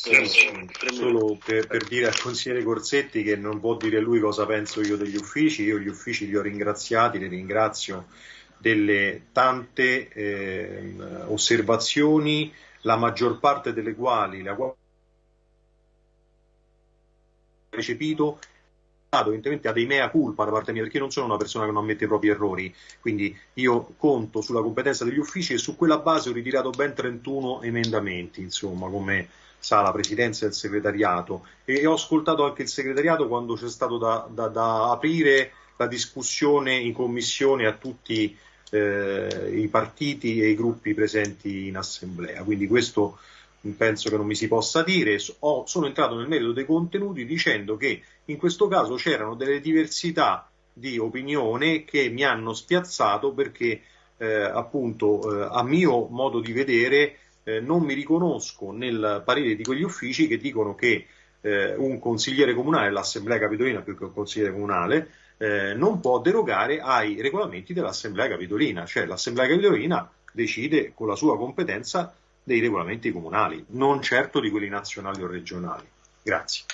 tempo. Sì, solo per, per, dire al consigliere Corsetti che non può dire lui cosa penso io degli uffici, io gli uffici li ho ringraziati, li ringrazio delle tante eh, osservazioni, la maggior parte delle quali la recepito evidentemente ha dei mea culpa da parte mia perché io non sono una persona che non ammette i propri errori. Quindi io conto sulla competenza degli uffici e su quella base ho ritirato ben 31 emendamenti insomma come sa la presidenza e il segretariato. E ho ascoltato anche il segretariato quando c'è stato da, da, da aprire la discussione in commissione a tutti eh, i partiti e i gruppi presenti in assemblea. Quindi questo penso che non mi si possa dire, ho, sono entrato nel merito dei contenuti dicendo che in questo caso c'erano delle diversità di opinione che mi hanno spiazzato perché eh, appunto eh, a mio modo di vedere eh, non mi riconosco nel parere di quegli uffici che dicono che eh, un consigliere comunale, l'assemblea capitolina più che un consigliere comunale, eh, non può derogare ai regolamenti dell'assemblea capitolina, cioè l'assemblea capitolina decide con la sua competenza dei regolamenti comunali, non certo di quelli nazionali o regionali. Grazie.